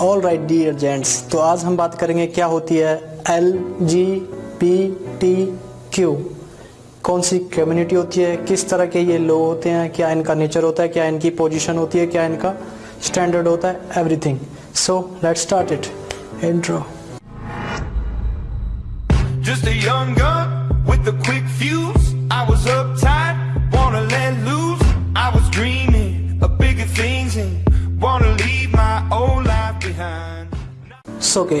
All right dear gents तो आज हम बात करेंगे क्या होती है L G B T Q कौन सी कम्युनिटी होती है किस तरह के ये लोग होते हैं क्या इनका नेचर होता है क्या इनकी पोजीशन होती है क्या इनका स्टैंडर्ड होता है everything so let start it intro Just a young gun with a quick fuse. I was uptight, wanna let loose. I was dreaming of bigger things and wanna leave my. सो के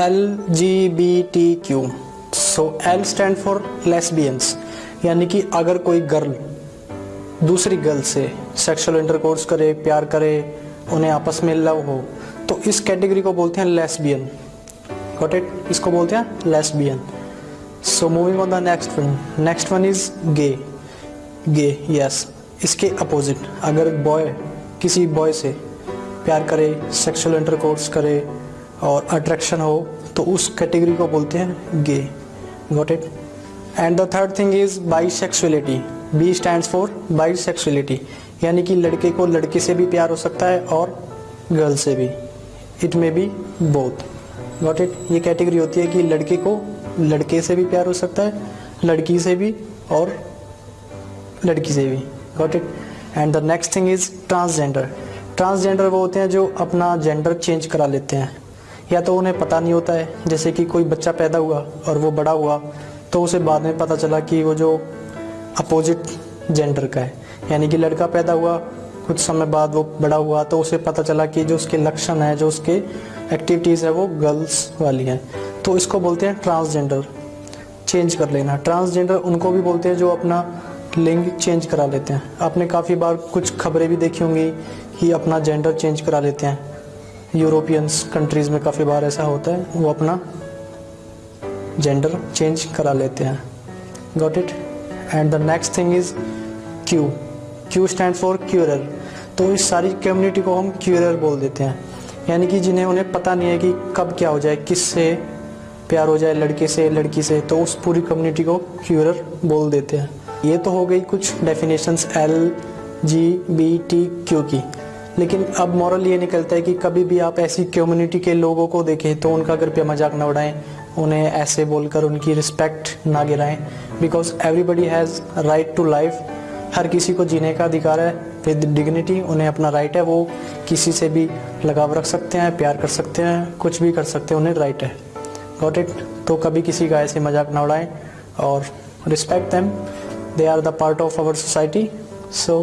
L G B T Q so L stand for lesbians यानी कि अगर कोई girl दूसरी girl से sexual intercourse करे, प्यार करे, उन्हें आपस में लव हो तो इस कैटेगरी को बोलते हैं लेस्बियन गॉट इट इसको बोलते हैं lesbian so moving on the next one next one is gay gay yes इसके अपोजिट अगर बॉय किसी बॉय से प्यार करे सेक्सुअल इंटरकोर्स करे और अट्रैक्शन हो तो उस कैटेगरी को बोलते हैं gay got it and the third thing is bisexuality B stand for bisexuality यानी कि लड़के को लड़के से भी प्यार हो सकता है और गर्ल से भी. It may be both got it ये कैटेगरी होती है कि लड़के को लड़के से भी प्यार हो सकता है, लड़की से भी और लड़की से भी. Got it and the next thing is transgender transgender वो होते हैं जो अपना जेंडर चेंज करा लेते हैं. या तो उन्हें पता नहीं होता है, जैसे कि कोई बच्चा पैदा हुआ और वो बड़ा हुआ तो उसे बाद में पता चला कि वो जो अपोजिट जेंडर का है, यानी कि लड़का पैदा हुआ, कुछ समय बाद वो बड़ा हुआ तो उसे पता चला कि जो उसके लक्षण है, जो उसके एक्टिविटीज़ है, वो गर्ल्स वाली हैं। तो इसको बोलते हैं ट्रांसजेंडर चेंज कर लेना। ट्रांसजेंडर उनको भी बोलते हैं जो अपना लिंग चेंज करा लेते हैं। आपने काफ़ी बार कुछ खबरें भी देखी होंगी कि अपना जेंडर चेंज करा लेते हैं। यूरोपियंस कंट्रीज़ में काफ़ी बार ऐसा होता है, वो अपना जेंडर चेंज करा लेते हैं। Got it and the next thing is Q Q stand for queer तो इस सारी कम्युनिटी को हम क्यूरर बोल देते हैं। यानी कि जिन्हें उन्हें पता नहीं है कि कब क्या हो जाए किस से प्यार हो जाए, लड़के से, लड़की से तो उस पूरी कम्युनिटी को क्यूरर बोल देते हैं। ये तो हो गई कुछ definitions L G B T Q की। लेकिन अब मॉरल ये निकलता है कि कभी भी आप ऐसी कम्युनिटी के लोगों को देखें तो उनका कृपया मज़ाक न उड़ाएँ, उन्हें ऐसे बोलकर उनकी रिस्पेक्ट ना गिराएँ। Because everybody has right to life हर किसी को जीने का अधिकार है विद डिग्निटी उन्हें अपना राइट है। वो किसी से भी लगाव रख सकते हैं, प्यार कर सकते हैं, कुछ भी कर सकते हैं, उन्हें राइट है। गॉट इट तो कभी किसी का ऐसे मज़ाक ना उड़ाएँ और respect them they are the part of our society so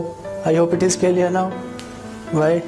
I hope it is clear now bye